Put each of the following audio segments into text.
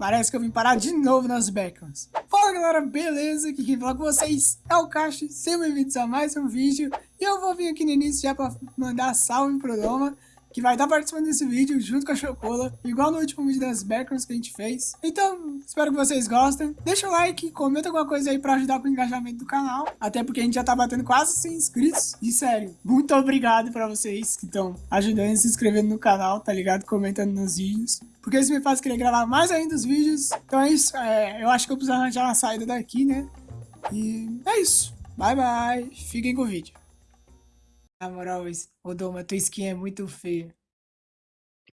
Parece que eu vim parar de novo nas backgrounds. Fala galera, beleza? Aqui quem fala com vocês é o Cacho, sejam bem-vindos a mais um vídeo. E eu vou vir aqui no início já pra mandar salve pro Doma que vai estar participando desse vídeo junto com a Chocola, igual no último vídeo das backgrounds que a gente fez. Então, espero que vocês gostem. Deixa o like, comenta alguma coisa aí pra ajudar com o engajamento do canal, até porque a gente já tá batendo quase 100 inscritos. E sério, muito obrigado pra vocês que estão ajudando e se inscrevendo no canal, tá ligado? Comentando nos vídeos. Porque isso me faz querer gravar mais ainda os vídeos. Então é isso, é, eu acho que eu preciso arranjar uma saída daqui, né? E é isso. Bye, bye. Fiquem com o vídeo. Na moral, ô Doma, tua skin é muito feia.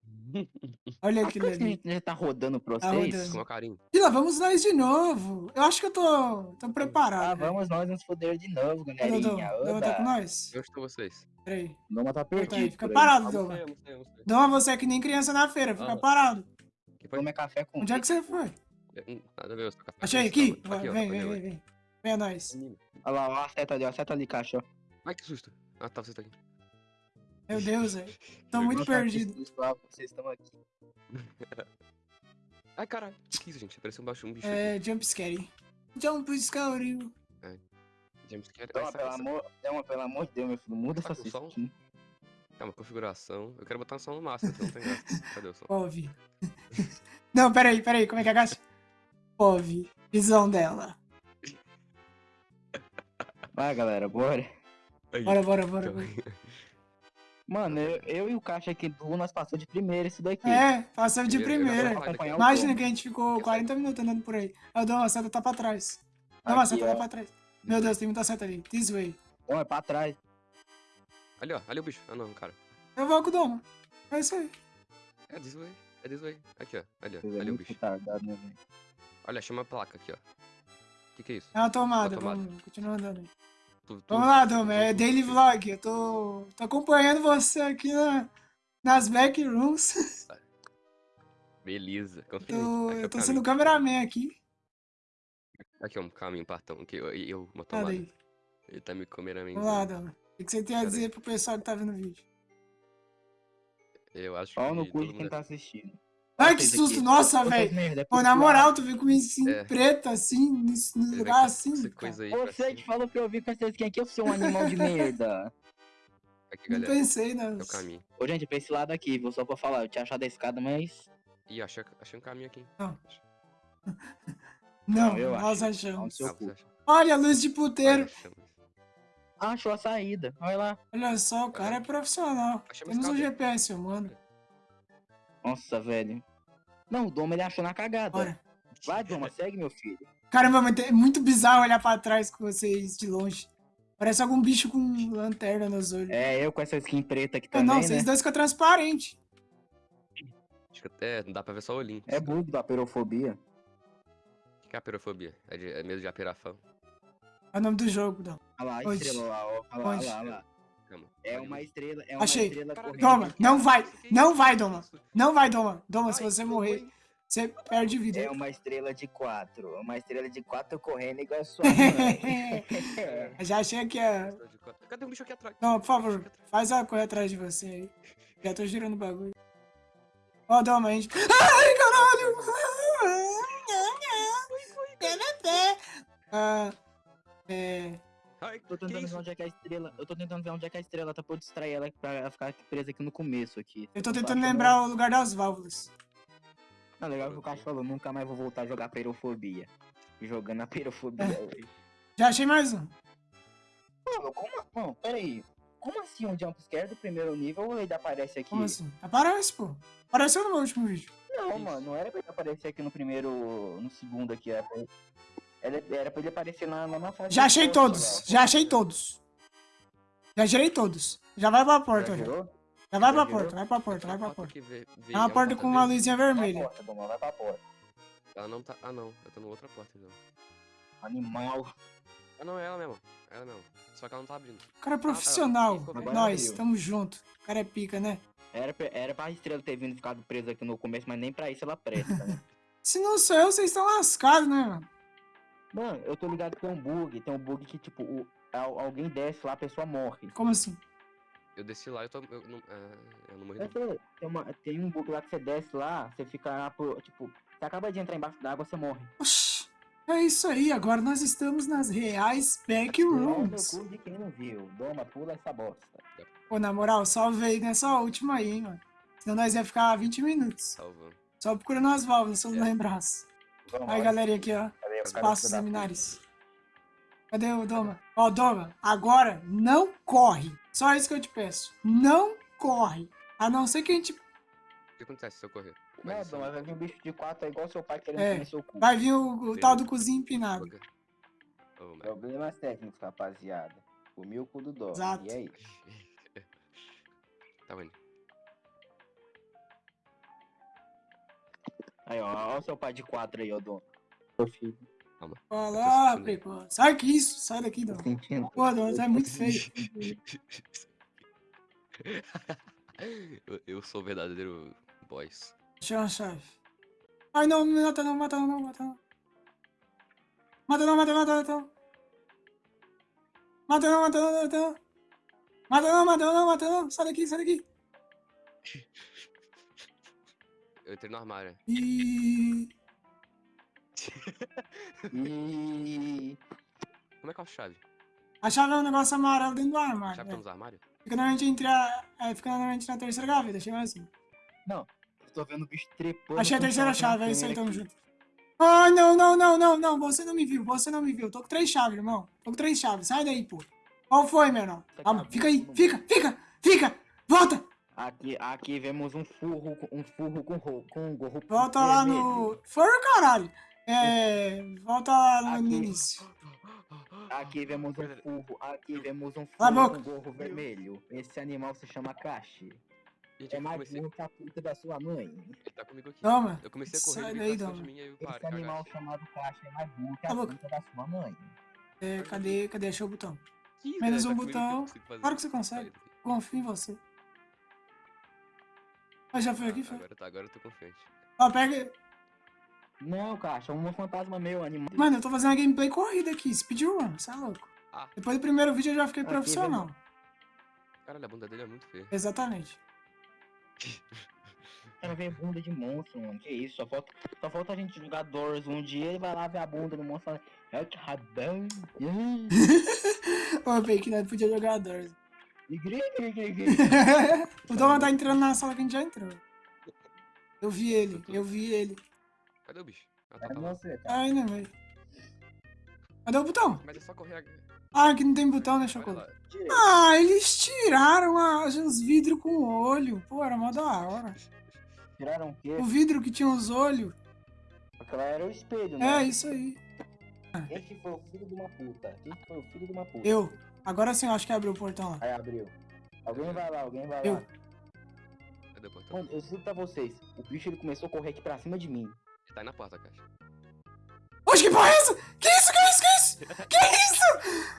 Olha aquilo ali. Já tá rodando pra Tá vocês? carinho. E lá vamos nós de novo. Eu acho que eu tô, tô preparado. Ah, vamos nós nos foder de novo, galerinha. Doma tá com nós? Onde estão vocês? Peraí. Noma tá Volta aí, perdido. fica parado, Doma. não sei. Doma, você é que nem criança na feira, fica Ah. parado. Que foi? Toma café com Onde é que você foi? Hum, Nada a ver, eu sou café. Achei aqui. leite. Aqui, ó, Vem, olha vem, eu vem, aí. vem. Vem a nós. Menino. Olha lá, ó, a seta ali, ó, a seta ali, caixa. Ai, que susto. Ah, tá, você tá aqui. Meu Deus, velho. Tô muito perdido. Vocês estão aqui. Ai, caralho. Que isso, gente? Pareceu um baixo um bicho. É, jump scare. Jump scare. aqui. James Carey. Toma, Ai, pelo amor, Toma, pelo amor de Deus, meu filho. Muda Tá essa som? skin. Calma, configuração. Eu quero botar um som no máximo, então não tem graça. Cadê o som? Pove. Não, peraí, peraí. Como é que agacha? Pove. Visão dela. Vai, galera, bora. Aí, Bora, bora, bora. calma bora. Mano, eu, eu e o caixa aqui do nós passou de primeira isso daqui. É, passamos de primeira. o Imagina que a gente ficou 40 minutos andando por aí. Eu dou uma seta tá pra trás. Não, Aqui, a seta tá pra trás. Meu Deus, tem muita seta ali. This way. Toma, é pra trás. Ali, ó. Ali o bicho. Ah, não, cara. Eu vou com o Doma. É isso aí. É this way. É this way. Aqui, ó. Ali, ó. É Ali o bicho. né, velho? Olha, chama a placa aqui, ó. Que que é isso? É uma tomada. Uma tomada. Vamos continuar andando aí. Tu- tu- Vamos lá, tu- É daily vlog. Eu tô, tô acompanhando você aqui na, nas backrooms. Beleza. Confia. Tô, Aqui é eu o tô sendo cameraman aqui. Aqui é um caminho, partão. Aqui, eu, eu uma Cadê tomada. aí? Ele tá me comendo a mim. Vamos lá, Doma. O que você tem a Cadê? dizer pro pessoal que tá vendo o vídeo? Eu acho no que cu de quem tá assistindo. Ai, que susto! aqui. Nossa, velho! é Pô, na moral, tu veio com skin É. preta assim, nesse vem lugar assim. essa cara. coisa aí Você que falou pra eu vir com essa skin aqui, eu sou um animal de merda. Aqui, Não galera. pensei É o caminho. Ô, gente, pra esse lado aqui, vou só pra falar, eu tinha achado a escada, mas. Ih, achei, achei um caminho aqui. Não. Não, Não, nós acho. achamos. Ah, acha? Olha a luz de puteiro. Achou a saída. Olha lá. Olha só, o cara é profissional. Achamos Temos um. GPS, mano. Nossa, velho. Não, o Doma ele achou na cagada. Bora. Vai, Doma, segue, meu filho. Caramba, mas é muito bizarro olhar pra trás com vocês de longe. Parece algum bicho com lanterna nos olhos. É, eu com essa skin preta aqui Ah, também, não, né? vocês dois ficam transparentes. Acho que até não dá pra ver só o olhinho. É bug da perofobia. O que é a perofobia? É, de, é medo de apiração? É o nome do jogo, não. Olha lá, estrela lá, ó. Olha lá, olha lá, olha lá. Calma. É uma estrela, é uma Achei. estrela Caralho, correndo. Toma, aqui. não vai, é não vai, Doma. Não vai, Doma. Doma, se você morrer, você perde vida. É uma estrela de quatro. Uma estrela de quatro correndo igual a sua mãe. Já achei que a. Cadê um bicho aqui atrás? Não, por favor, faz ela correr atrás de você aí. Já tô girando o bagulho. Ó, Doma, a gente. Ai, caralho! Ah, é. Ai, Tô tentando ver isso? onde é que é a estrela. Eu tô tentando ver onde é que é a estrela tá pra eu distrair ela pra ela ficar presa aqui no começo aqui. Eu tô tentando lembrar o lugar das válvulas. Não, legal que o Cacho falou, nunca mais vou voltar a jogar perofobia. Jogando a perofobia hoje. Já achei mais um. Mano, como. Não, peraí. Como assim um jumpscare do primeiro nível ele aparece aqui? Como assim? Aparece, pô. Apareceu no meu último vídeo. Não, Isso. mano, não era pra ele aparecer aqui no primeiro. no segundo aqui. Era pra ele, era, era pra ele aparecer na, na, fase. Já achei poste todos. Já achei todos. Já gerei todos. Já vai pra porta, Já já. vai Já pra girou? porta, vai pra porta, vai pra porta. que vê- vê- É uma porta com uma luzinha Vai pra vermelha. porta, vai pra porta. Ela não tá. Ah, não. Eu tô na outra porta, então. Animal. Ah, não, é ela mesmo. É ela mesmo. Só que ela não tá abrindo. O cara é profissional. Agora Nós, tamo junto. O cara é pica, né? Era pra, era pra estrela ter vindo ficado presa aqui no começo, mas nem pra isso ela presta, né? Se não sou eu, vocês estão lascados, né, mano? Mano, eu tô ligado que tem um bug. Tem um bug que, tipo, o, al- alguém desce lá, a pessoa morre. Como assim? Eu desci lá e eu tô. Eu não, é, eu não morri. Eu não. sei, tem, uma, tem um bug lá que você desce lá, você fica lá pro. Tipo, você acaba de entrar embaixo d'água, você morre. Oxi, é isso aí, agora nós estamos nas reais É backrooms. cu de quem não viu. Doma, pula essa bosta. Pô, na moral, só veio nessa última aí, hein, mano. Senão nós ia ficar 20 minutos. Salvando. Só procurando as válvulas, se eu não É. lembrasse. Aí, galerinha aqui, ó. Cadê o Os cara passos filho da liminares. Cadê o Doma? Ó, Doma, agora não corre. Só isso que eu te peço. Não corre. A não ser que a gente O que acontece se eu correr? Não, Mas, Doma, vai vir um bicho de quatro, é igual seu pai querendo É. seu cu. vai vir o, o tal do cozinho empinado. Oh, Problemas técnicos, rapaziada. Comi o cu do Doma. Exato. E aí? Tá vendo? Aí, ó, ó o seu pai de quatro aí, ó, Doma. Meu filho. Eu ah, sentindo. precoce. Sai que isso, sai daqui, sentindo. Pô, Doma, você é muito feio. eu, eu sou o verdadeiro boys. Chama a chave. Ai, não, mata não, mata não, mata não. Mata não, mata não, mata não. Mata não, mata não, mata não. Mata não, mata não, mata não. Sai daqui, sai daqui. Eu entrei no armário. E... E... Como é que é a chave? A chave é um negócio amarelo dentro do A armário. chave é. tá nos armários? Fica normalmente entre a... É, fica normalmente na terceira gaveta, chega assim. Eu tô vendo o bicho trepando. Achei a terceira chave é isso aí, tamo junto. Ai, não, não, não, não, não, você não me viu, você não me viu. Tô com três chaves, irmão. Tô com três chaves, sai daí, pô. Qual foi, meu irmão? Calma, fica aí, fica, fica, fica, volta. Aqui, aqui vemos um furro, com- um furro com, com um gorro Volta lá no... Foi o caralho. É... Volta lá no Aqui. início. Aqui vemos um furro, aqui vemos um furro com gorro vermelho. Esse animal se chama Kashi. Gente, É mais comecei. burro que a puta da sua mãe. Ele tá comigo aqui. Toma. Eu comecei a correr, Sai ele daí, Doma. de mim Esse paro, animal chamado Kashi é mais burro que a puta da sua mãe. É, cadê, cadê? Achei o botão. Ih, Menos um tá que eu botão. Claro que você consegue. Confio em você. Mas já foi aqui, Ah, foi. agora, tá, agora eu tô confiante. Ó, pega... Não, Kashi, é um fantasma meu, animal. Mano, eu tô fazendo uma gameplay corrida aqui, speedrun, você é louco. Ah. Depois do primeiro vídeo eu já fiquei Aqui, profissional. Caralho, a bunda dele é muito feia. Exatamente. Quero ver bunda de monstro, mano. Que isso? Só falta, só falta a gente jogar Doors um dia e vai lá ver a bunda do monstro e fala, é que rabão. Ô, eu pensei que nós podia jogar Doors. O Doma tá entrando na sala que a gente já entrou. Eu vi ele, eu vi ele. Cadê o bicho? Ah, tá, É tá lá. você, cara. Ai, não, velho. Cadê o botão? Mas é só correr. Ah, aqui não tem botão, né, Chocolate? Ah, eles tiraram a- os vidros com olho. Pô, era mó da hora. Tiraram o quê? O vidro que tinha os olhos. Aquela era o espelho, É, né? isso aí. Quem que foi o filho de uma puta? Quem que foi o filho de uma puta? Eu. Agora sim eu acho que abriu o portão lá. Aí abriu. Alguém vai lá, alguém vai Eu. lá. Cadê o portão? Mano, eu juro pra vocês, o bicho ele começou a correr aqui pra cima de mim. Ele tá aí na porta, caixa. Oxe, que porra é essa? Que isso, que isso, que isso? Que isso?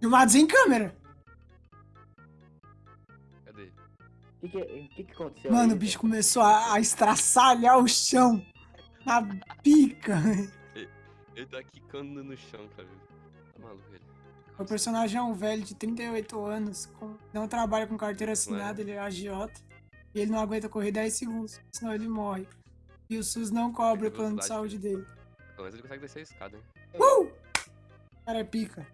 Filmados em câmera. Cadê? O que que, que que aconteceu Mano, aí, o bicho velho? começou a, a estraçalhar o chão. Na pica. Ele tá quicando no chão, cara. Tá maluco ele. O personagem é um velho de 38 anos, com- não trabalha com carteira assinada, ele é agiota. E ele não aguenta correr 10 segundos, senão ele morre. E o SUS não cobre o plano de saúde dele. Pelo menos ele consegue descer a escada, hein? Uh! Cara, é pica.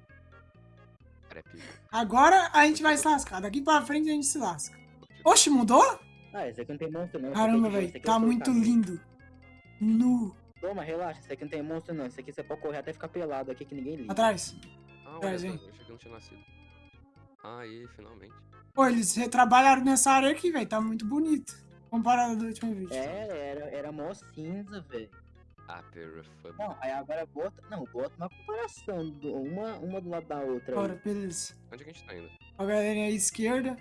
Cara, é pico. Agora a gente vai se lascar. Daqui pra frente a gente se lasca. Oxe, mudou? Ah, esse aqui não tem monstro não. Caramba, é esse velho. é Tá muito lindo. Nu. Toma, relaxa, esse aqui não tem monstro não. Esse aqui você pode correr até ficar pelado aqui que ninguém liga. Atrás. Ah, Traz, olha, hein? eu achei que não tinha nascido. Aí, finalmente. Pô, eles retrabalharam nessa área aqui, velho. Tá muito bonito. Comparado do último vídeo. É, era, era mó cinza, velho. Ah, perofobia. Não, aí agora bota. Não, bota uma comparação. do- uma, uma do lado da outra. Bora, beleza. Onde é que a gente tá indo? A galerinha à esquerda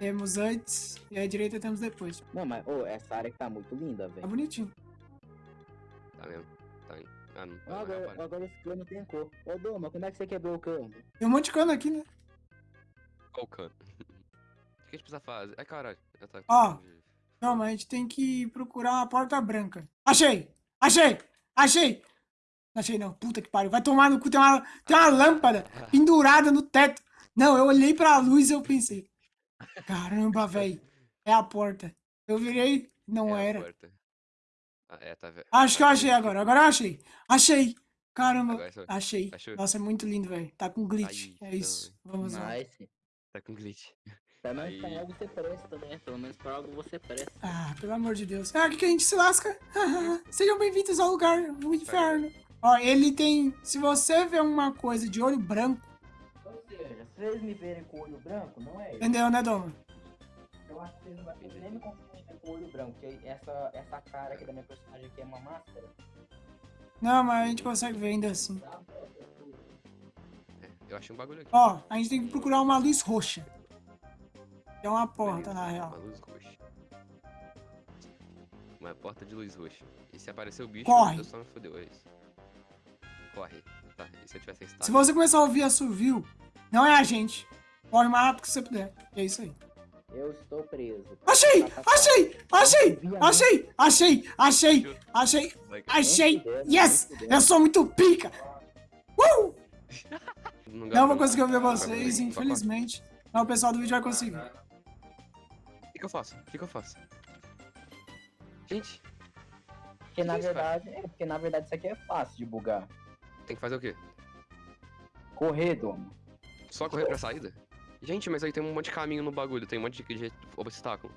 temos antes e à direita temos depois. Não, mas, ô, essa área aqui tá muito linda, Tá velho. bonitinho. Tá mesmo? Tá indo. Ah, não. Ah, Ah, não, Agora, agora esse cano tem cor. Ô, Doma, como é que você quebrou o cano? Tem um monte de cano aqui, né? Qual o cano? O que a gente precisa fazer? Ai, caralho. Ah, tá. Não, mas a gente tem que procurar uma porta branca. Achei! Achei! Achei! Não achei não. Puta que pariu. Vai tomar no cu. Tem uma, tem uma lâmpada pendurada no teto. Não, eu olhei pra luz e eu pensei. Caramba, velho. É a porta. Eu virei, não é a era. Ah, é, tá vendo? Acho que eu achei agora. Agora eu achei. Achei. Caramba, Agora achei. Achou? Nossa, é muito lindo, velho. Tá com glitch. Aí, É isso. Vamos lá. Tá com glitch. Pelo menos pra algo você presta, né? Pelo menos pra algo você presta. Ah, pelo amor de Deus. Ah, aqui que a gente se lasca. Sejam bem-vindos ao lugar do inferno. Ó, ele tem. Se você vê uma coisa de olho branco, Ou seja, se eles me verem com o olho branco, não é isso. entendeu, né, Doma? Eu acho que vocês não vão nem me confundir com o olho branco, porque essa, essa cara aqui da minha personagem aqui é uma máscara. Não, mas a gente consegue ver ainda assim. É, eu achei um bagulho aqui. Ó, a gente tem que procurar uma luz roxa. É uma porta, na Uma real. luz roxa. Uma porta de luz roxa. E se aparecer o bicho, Corre. eu só me fodeu, é isso. Corre. Tá, e se eu tivesse Se estado? você começar a ouvir assovio, não é a gente. Corre o mais rápido que você puder. É isso aí. Eu estou preso. Achei! Tá. Achei! Achei! A Achei! Achei! Achei! Achei! Achei! Yes! Eu sou muito pica! Uh! Não, vou conseguir ouvir vocês, infelizmente. Mas o pessoal do vídeo vai conseguir. O que, que eu faço? O que, que eu faço? Gente, Porque na que isso, cara? verdade, é porque na verdade isso aqui é fácil de bugar. tem que fazer o quê? Correr, domo. Só correr pra saída? Gente, mas aí tem um monte de caminho no bagulho, tem um monte de, de obstáculo.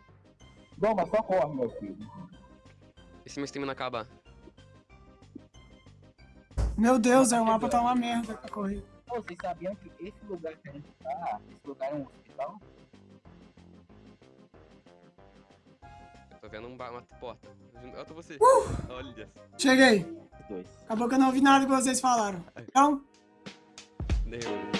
Doma, só corre, meu filho. E se minha stamina acabar? Meu Deus, é, o mapa tá uma merda pra correr. Pô, vocês sabiam que esse lugar que a gente tá, esse lugar é um hospital? Tô vendo um uma porta. Eu tô você. Uh! Olha. Cheguei. Dois. Acabou que eu não ouvi nada que vocês falaram. Então, Deu.